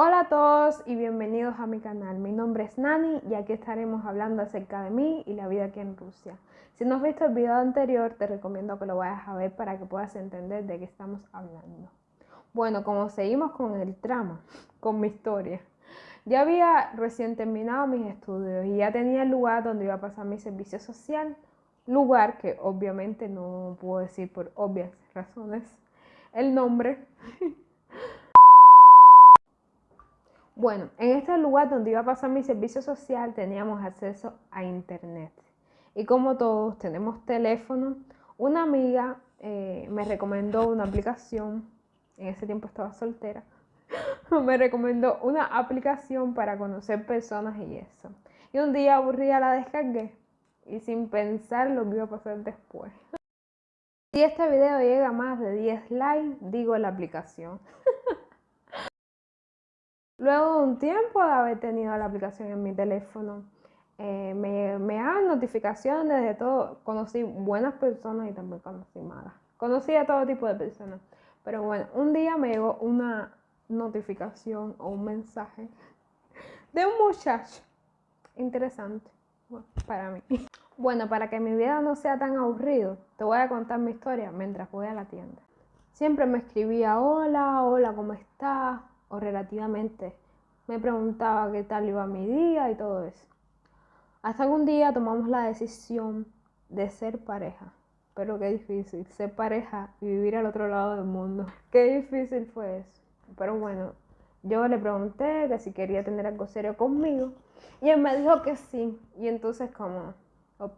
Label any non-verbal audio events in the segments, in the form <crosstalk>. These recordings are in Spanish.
a todos y bienvenidos a mi canal. Mi nombre es Nani y aquí estaremos hablando acerca de mí y la vida aquí en Rusia. Si no has visto el video anterior, te recomiendo que lo vayas a ver para que puedas entender de qué estamos hablando. Bueno, como seguimos con el trama, con mi historia. Ya había recién terminado mis estudios y ya tenía el lugar donde iba a pasar mi servicio social. Lugar que obviamente no puedo decir por obvias razones el nombre. Bueno, en este lugar donde iba a pasar mi servicio social teníamos acceso a internet. Y como todos tenemos teléfono, una amiga eh, me recomendó una aplicación, en ese tiempo estaba soltera, <laughs> me recomendó una aplicación para conocer personas y eso. Y un día aburrida la descargué y sin pensar lo que iba a pasar después. <laughs> Si este video llega a más de 10 likes, digo la aplicación. <laughs> Luego de un tiempo de haber tenido la aplicación en mi teléfono, eh, me, me notificaciones de todo. Conocí buenas personas y también conocí malas. Conocí a todo tipo de personas. Pero bueno, un día me llegó una notificación o un mensaje <laughs> de un muchacho interesante para mí. Bueno, para que mi vida no sea tan aburrido, te voy a contar mi historia mientras voy a la tienda. Siempre me escribía hola, hola, ¿cómo estás? O relativamente. Me preguntaba qué tal iba mi día y todo eso. Hasta que un día tomamos la decisión de ser pareja. Pero qué difícil, ser pareja y vivir al otro lado del mundo. <laughs> Qué difícil fue eso. Pero bueno, yo le pregunté que si quería tener algo serio conmigo. Y él me dijo que sí. Y entonces como,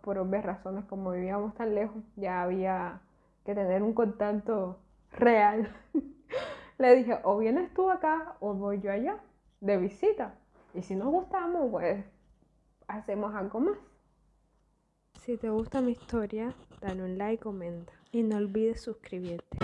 por obvias razones, como vivíamos tan lejos, ya había que tener un contacto real. <laughs> le dije, o vienes tú acá o voy yo allá de visita. Y si nos gustamos, pues hacemos algo más. Si te gusta mi historia, dale un like, comenta y no olvides suscribirte.